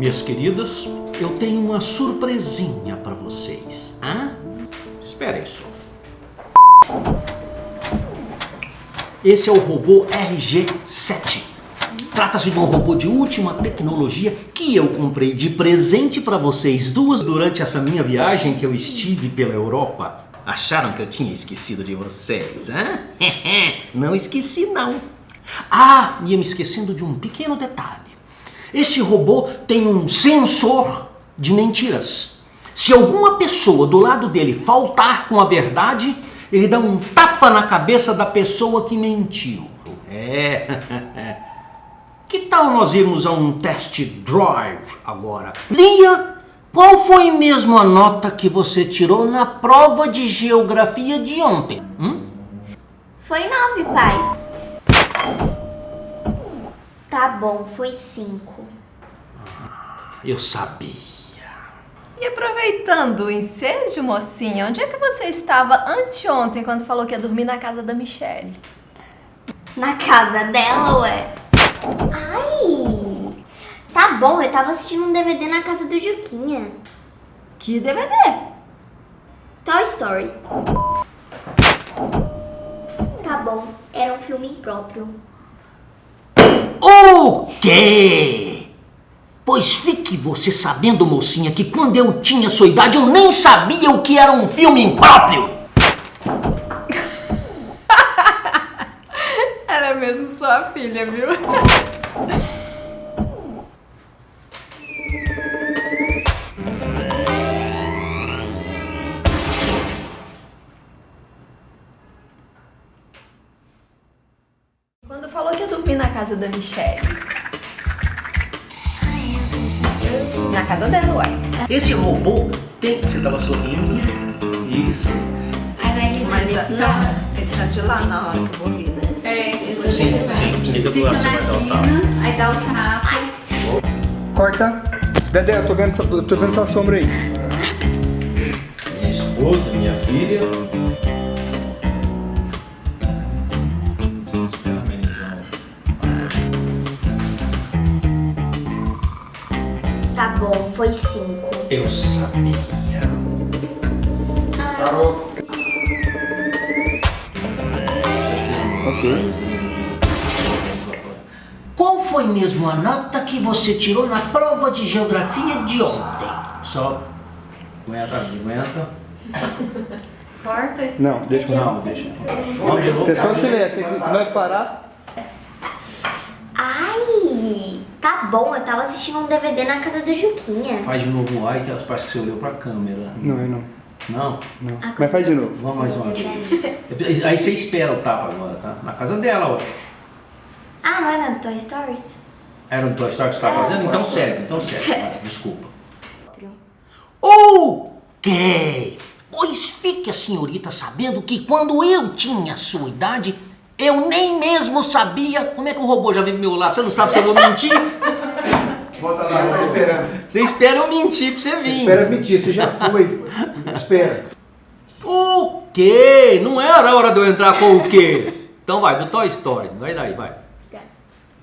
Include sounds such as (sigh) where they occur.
Minhas queridas, eu tenho uma surpresinha para vocês. Hã? Esperem só. Esse é o robô RG-7. Trata-se de um robô de última tecnologia que eu comprei de presente para vocês duas durante essa minha viagem que eu estive pela Europa. Acharam que eu tinha esquecido de vocês, hã? (laughs) não esqueci, não. Ah, ia me esquecendo de um pequeno detalhe. Este robô tem um sensor de mentiras. Se alguma pessoa do lado dele faltar com a verdade, ele dá um tapa na cabeça da pessoa que mentiu. É. (laughs) Que tal nós irmos a um test drive agora? Lia, qual foi mesmo a nota que você tirou na prova de geografia de ontem? Hum? Foi nove, pai. Tá bom, foi cinco. Eu sabia. E aproveitando o ensejo, mocinha, onde é que você estava anteontem quando falou que ia dormir na casa da Michelle? Na casa dela, ué? Ai! Tá bom, eu tava assistindo um DVD na casa do Juquinha. Que DVD? Toy Story. Tá bom, era um filme impróprio. Quê? Pois fique você sabendo, mocinha, que quando eu tinha sua idade eu nem sabia o que era um filme impróprio. (laughs) Ela é mesmo sua filha, viu? Quando falou que ia dormir na casa da Michelle. Na casa dela, uai. Esse robô tem... Você tava sorrindo? Isso. Aí vai ele Mas desse não, ele tá de lá na hora que eu vou rir, né? É, Sim, sim. Liga do lado, você vai dar o tapa. Aí dá o tapa. Corta. Dedé, eu tô vendo, tô vendo essa sombra aí. Minha esposa, minha filha. Tá bom, foi cinco. Eu sabia. Parou. Ok. Qual foi mesmo a nota que você tirou na prova de geografia de ontem? Só. Aguenta, aguenta. Corta isso. Não, deixa eu Não, deixa. Atenção, silêncio. Não é parar? Ai! Tá bom, eu tava assistindo um DVD na casa do Juquinha. Faz de novo o ai, que parece que você olhou pra câmera. Não, é não. Não? Não. Mas faz de novo. Vamos mais uma vez. (laughs) Aí você espera o tapa agora, tá? Na casa dela, ó. Ah, não é na Toy Stories? Era um Toy Story que você tá fazendo? Então segue, então. Vai, Desculpa. Ok! Pois fique a senhorita sabendo que quando eu tinha a sua idade, eu nem mesmo sabia como é que o robô já veio do meu lado. Você não sabe se eu vou mentir? Volta lá, tá esperando. Você espera eu mentir pra você vir. Espera mentir, você já foi. Espera. O quê? Não era a hora de eu entrar com o quê? Então vai, do Toy Story. Vai daí, vai.